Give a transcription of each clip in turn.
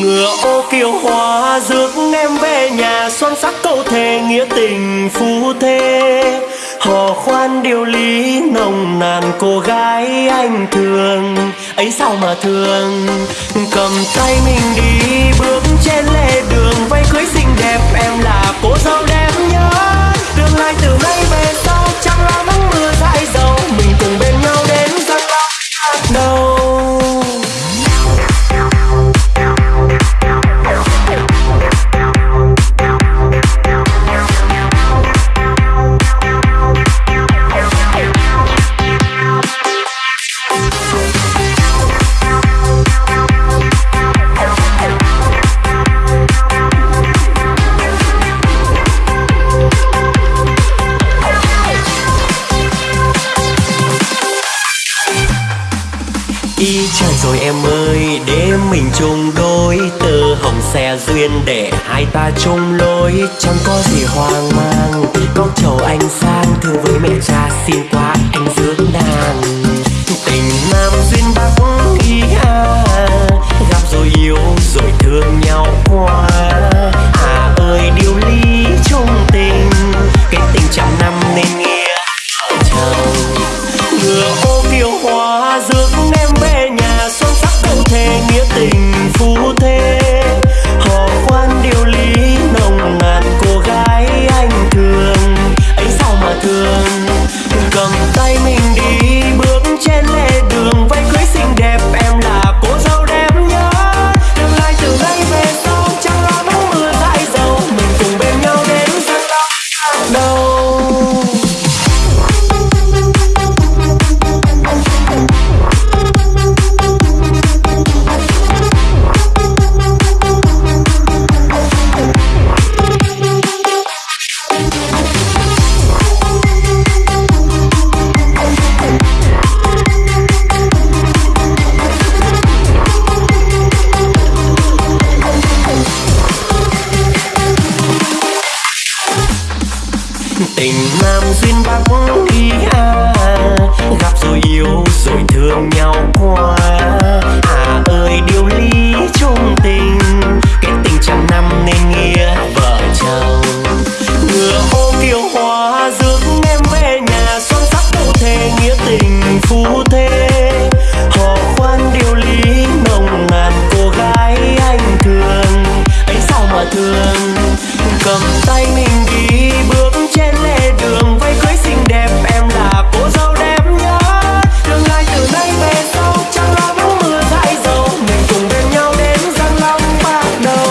ngựa ô kiều hoa rước em về nhà, son sắc câu thề nghĩa tình phu thê. Hò khoan điều lý nồng nàn cô gái anh thương, ấy sao mà thương? Cầm tay mình đi Y trời rồi em ơi đêm mình chung đôi. Tơ hồng xe duyên để hai ta chung lối. Chẳng có gì hoang mang Con chầu anh sang. Thương với mẹ cha xin qua anh rước nàng. Tình nam duyên bắc thế thề nghĩa tình. Tình nam duyên bắc đi à. Gặp rồi yêu, rồi thương nhau quá. À ơi, điều lý chung tình. Cái tình trăm năm nên nghĩa vợ chồng. Ngựa ô kiều hoa rước em về nhà. Son sắc cụ thể, nghĩa tình phú thế. Họ khoan điều lý, nồng nàn cô gái anh thương. Ấy sao mà thương? Cầm tay mình đi bước trên lề đường vây cưới xinh đẹp, em là cô dâu đẹp nhất. Tương lai từ nay về sau chẳng lo nắng mưa thay dầu mình cùng bên nhau đến giang long bắt đầu.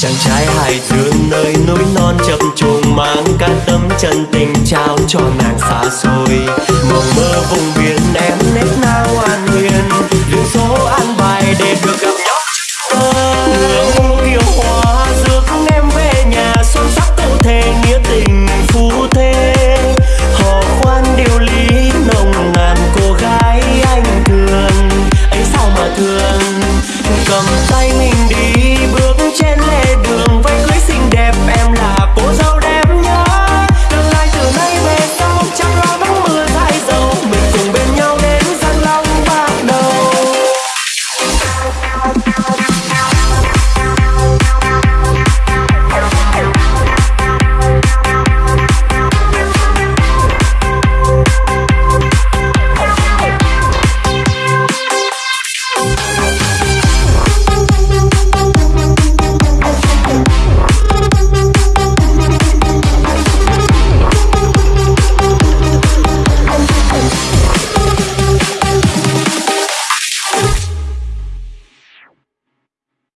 Chàng trai hải dương nơi núi non chập trùng, mang cả tấm chân tình trao cho nàng xa xôi. Mộng mơ vùng biển